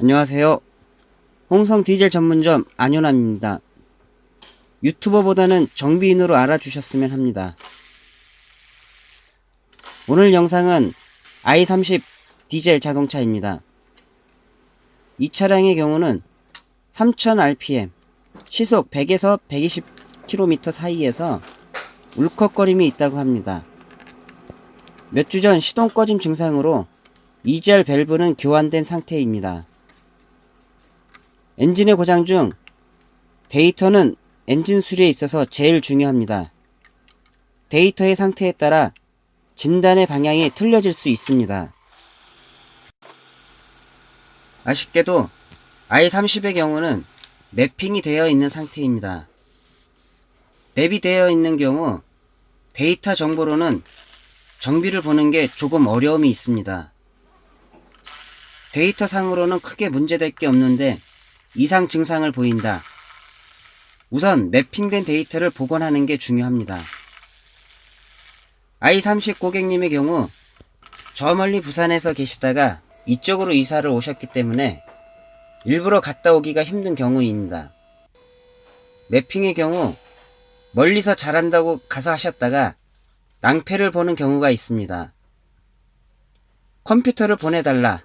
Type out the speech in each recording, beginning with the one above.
안녕하세요. 홍성 디젤 전문점 안효남입니다. 유튜버보다는 정비인으로 알아주셨으면 합니다. 오늘 영상은 i30 디젤 자동차입니다. 이 차량의 경우는 3000rpm, 시속 100에서 120km 사이에서 울컥거림이 있다고 합니다. 몇 주 전 시동 꺼짐 증상으로 EGR 밸브는 교환된 상태입니다. 엔진의 고장 중 데이터는 엔진 수리에 있어서 제일 중요합니다. 데이터의 상태에 따라 진단의 방향이 틀려질 수 있습니다. 아쉽게도 i30의 경우는 매핑이 되어 있는 상태입니다. 매핑이 되어 있는 경우 데이터 정보로는 정비를 보는 게 조금 어려움이 있습니다. 데이터 상으로는 크게 문제될 게 없는데 이상 증상을 보인다. 우선 매핑된 데이터를 복원하는 게 중요합니다. i30 고객님의 경우 저 멀리 부산에서 계시다가 이쪽으로 이사를 오셨기 때문에 일부러 갔다 오기가 힘든 경우입니다. 매핑의 경우 멀리서 잘한다고 가서 하셨다가 낭패를 보는 경우가 있습니다. 컴퓨터를 보내달라.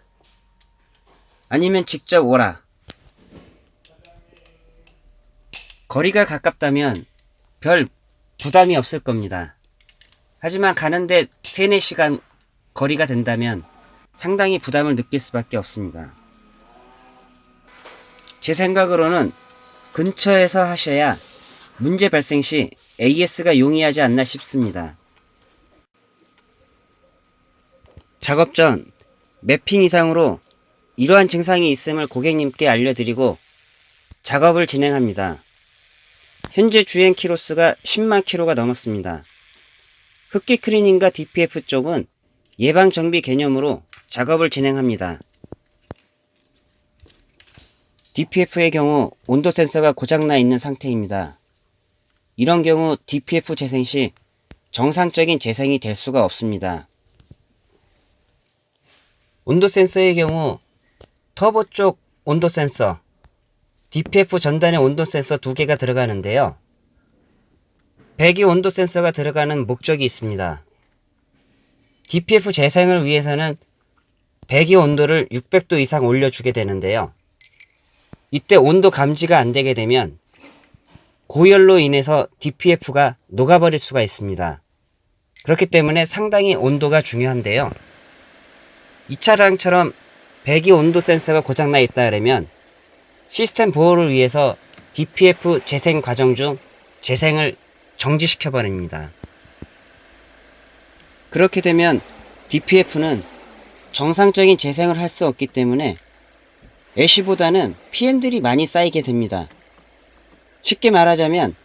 아니면 직접 오라. 거리가 가깝다면 별 부담이 없을 겁니다. 하지만 가는데 3, 4시간 거리가 된다면 상당히 부담을 느낄 수밖에 없습니다. 제 생각으로는 근처에서 하셔야 문제 발생 시 AS가 용이하지 않나 싶습니다. 작업 전 매핑 이상으로 이러한 증상이 있음을 고객님께 알려드리고 작업을 진행합니다. 현재 주행 키로수가 10만 키로가 넘었습니다. 흡기 클리닝과 DPF 쪽은 예방 정비 개념으로 작업을 진행합니다. DPF의 경우 온도 센서가 고장나 있는 상태입니다. 이런 경우 DPF 재생 시 정상적인 재생이 될 수가 없습니다. 온도 센서의 경우 터보 쪽 온도 센서, DPF 전단의 온도 센서 두 개가 들어가는데요. 배기 온도 센서가 들어가는 목적이 있습니다. DPF 재생을 위해서는 배기 온도를 600도 이상 올려주게 되는데요. 이때 온도 감지가 안 되게 되면 고열로 인해서 DPF가 녹아버릴 수가 있습니다. 그렇기 때문에 상당히 온도가 중요한데요. 이 차량처럼 배기 온도 센서가 고장나 있다 그러면 시스템 보호를 위해서 DPF 재생 과정 중 재생을 정지시켜 버립니다. 그렇게 되면 DPF는 정상적인 재생을 할 수 없기 때문에 애쉬보다는 PM들이 많이 쌓이게 됩니다. 쉽게 말하자면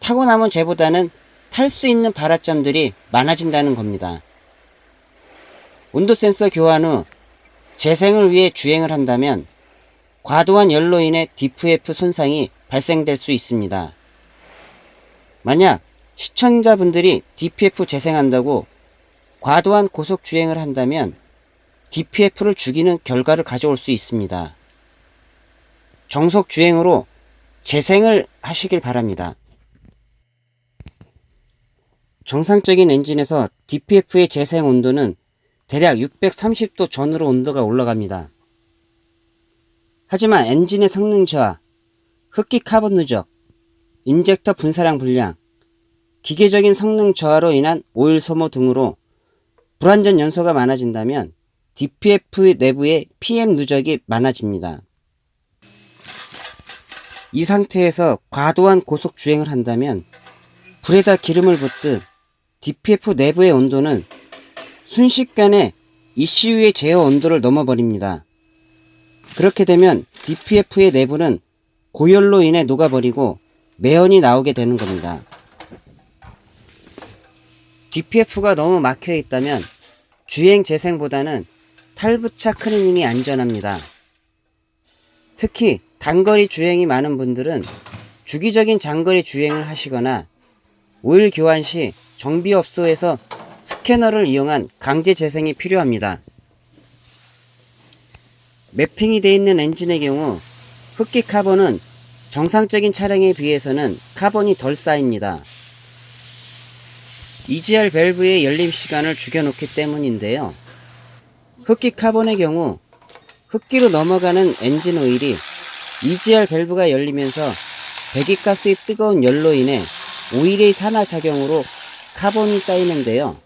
타고 남은 재보다는 탈 수 있는 발화점들이 많아진다는 겁니다. 온도 센서 교환 후 재생을 위해 주행을 한다면 과도한 열로 인해 DPF 손상이 발생될 수 있습니다. 만약 시청자분들이 DPF 재생한다고 과도한 고속 주행을 한다면 DPF를 죽이는 결과를 가져올 수 있습니다. 정속 주행으로 재생을 하시길 바랍니다. 정상적인 엔진에서 DPF의 재생 온도는 대략 630도 전후로 온도가 올라갑니다. 하지만 엔진의 성능 저하, 흡기 카본 누적, 인젝터 분사량 불량, 기계적인 성능 저하로 인한 오일 소모 등으로 불완전 연소가 많아진다면 DPF 내부의 PM 누적이 많아집니다. 이 상태에서 과도한 고속 주행을 한다면 불에다 기름을 붓듯 DPF 내부의 온도는 순식간에 ECU의 제어 온도를 넘어버립니다. 그렇게 되면 DPF의 내부는 고열로 인해 녹아버리고 매연이 나오게 되는 겁니다. DPF가 너무 막혀 있다면 주행 재생보다는 탈부착 클리닝이 안전합니다. 특히 단거리 주행이 많은 분들은 주기적인 장거리 주행을 하시거나 오일 교환 시 정비업소에서 스캐너를 이용한 강제 재생이 필요합니다. 매핑이 되어 있는 엔진의 경우 흡기 카본은 정상적인 차량에 비해서는 카본이 덜 쌓입니다. EGR 밸브의 열림 시간을 죽여놓기 때문인데요. 흡기 카본의 경우 흡기로 넘어가는 엔진 오일이 EGR 밸브가 열리면서 배기가스의 뜨거운 열로 인해 오일의 산화작용으로 카본이 쌓이는데요.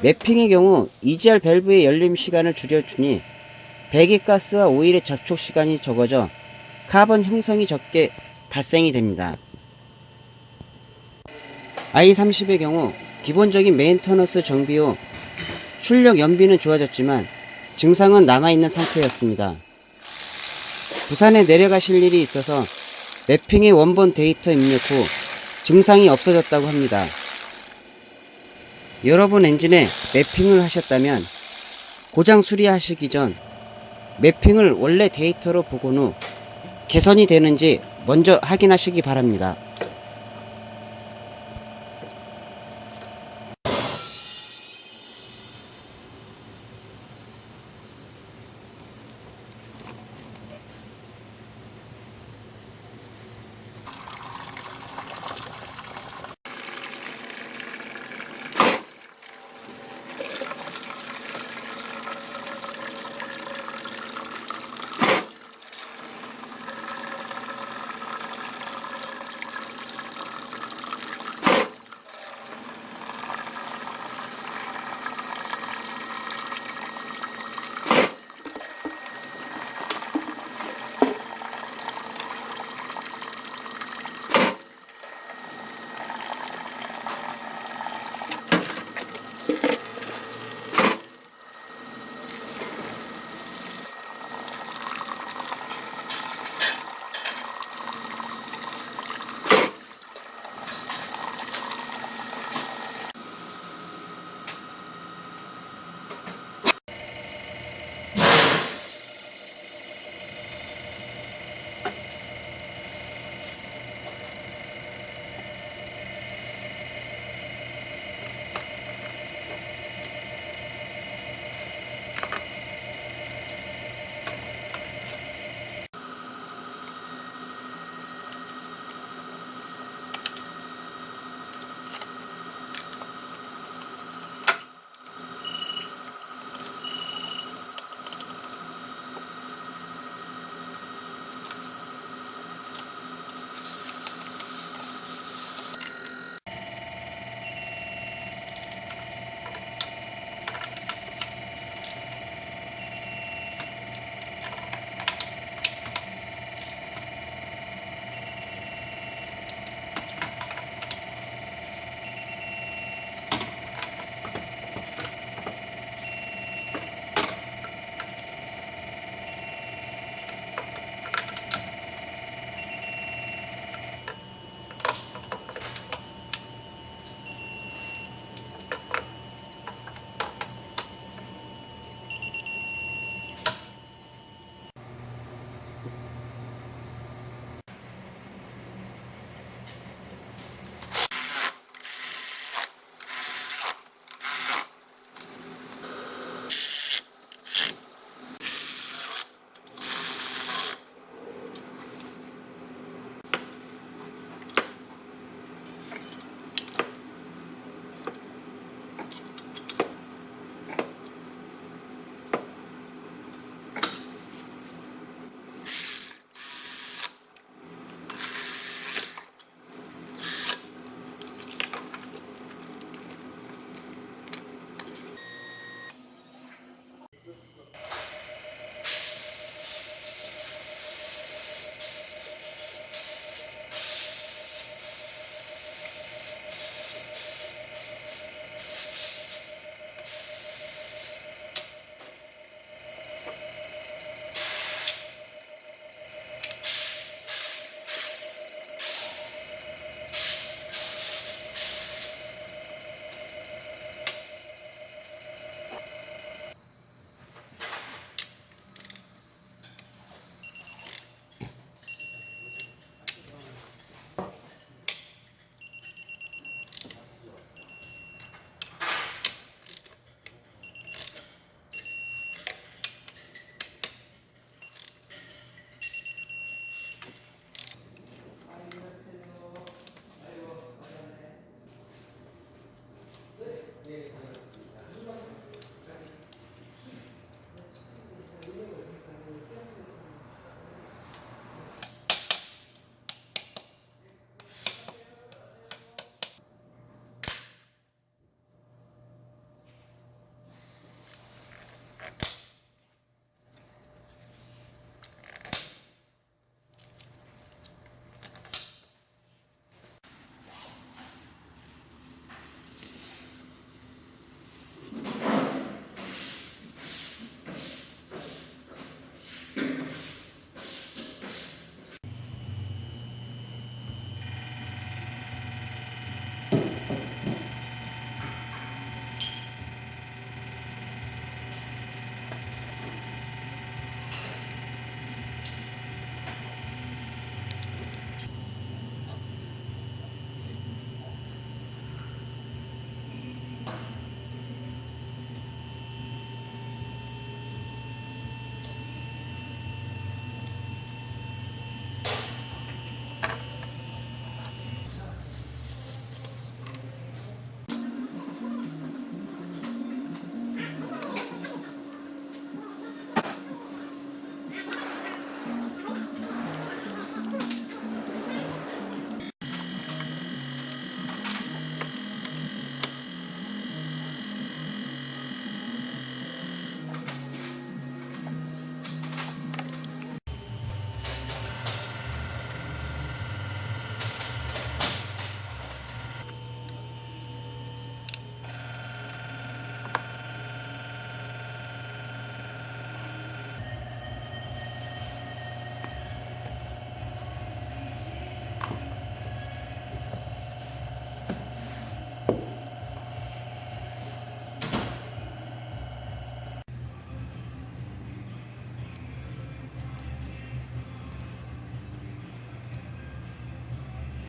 매핑의 경우 EGR 밸브의 열림 시간을 줄여주니 배기가스와 오일의 접촉 시간이 적어져 카본 형성이 적게 발생이 됩니다. i30의 경우 기본적인 maintenance 정비 후 출력 연비는 좋아졌지만 증상은 남아있는 상태였습니다. 부산에 내려가실 일이 있어서 매핑의 원본 데이터 입력 후 증상이 없어졌다고 합니다. 여러분 엔진에 매핑을 하셨다면 고장 수리하시기 전 매핑을 원래 데이터로 보곤 후 개선이 되는지 먼저 확인하시기 바랍니다.